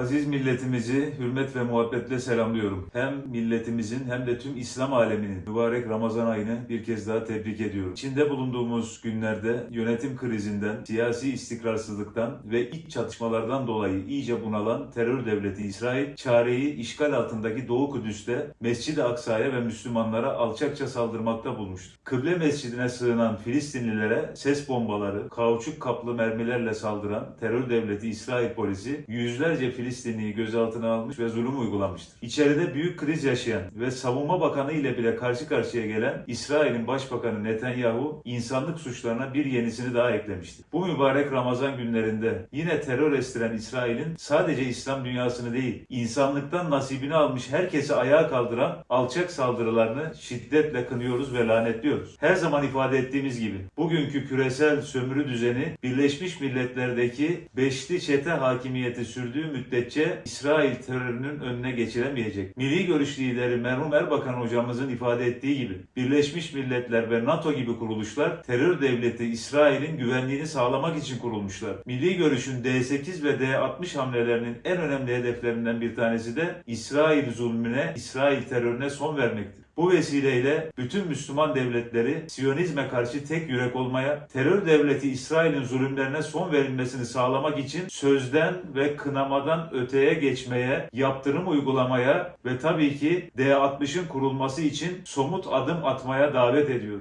Aziz milletimizi hürmet ve muhabbetle selamlıyorum. Hem milletimizin hem de tüm İslam aleminin mübarek Ramazan ayını bir kez daha tebrik ediyorum. İçinde bulunduğumuz günlerde yönetim krizinden, siyasi istikrarsızlıktan ve iç çatışmalardan dolayı iyice bunalan terör devleti İsrail, çareyi işgal altındaki Doğu Kudüs'te Mescid-i Aksa'ya ve Müslümanlara alçakça saldırmakta bulmuştur. Kıble mescidine sığınan Filistinlilere ses bombaları, kauçuk kaplı mermilerle saldıran terör devleti İsrail polisi yüzlerce Filistinliyi gözaltına almış ve zulüm uygulamıştır. İçeride büyük kriz yaşayan ve savunma bakanı ile bile karşı karşıya gelen İsrail'in başbakanı Netanyahu insanlık suçlarına bir yenisini daha eklemiştir. Bu mübarek Ramazan günlerinde yine terör estiren İsrail'in sadece İslam dünyasını değil, insanlıktan nasibini almış herkesi ayağa kaldıran alçak saldırılarını şiddetle kınıyoruz ve lanetliyoruz. Her zaman ifade ettiğimiz gibi bugünkü küresel sömürü düzeni Birleşmiş Milletler'deki beşli çete hakimiyeti sürdüğü müddetçe İsrail terörünün önüne geçiremeyecek. Milli görüş lideri merhum Erbakan hocamızın ifade ettiği gibi Birleşmiş Milletler ve NATO gibi kuruluşlar terör devleti İsrail'in güvenliğini sağlamak için kurulmuşlar. Milli görüşün D8 ve D60 hamlelerinin en önemli hedeflerinden bir tanesi de İsrail zulmüne, İsrail terörüne son vermektir. Bu vesileyle bütün Müslüman devletleri Siyonizme karşı tek yürek olmaya, terör devleti İsrail'in zulümlerine son verilmesini sağlamak için sözden ve kınamadan öteye geçmeye, yaptırım uygulamaya ve tabii ki D60'ın kurulması için somut adım atmaya davet ediyor.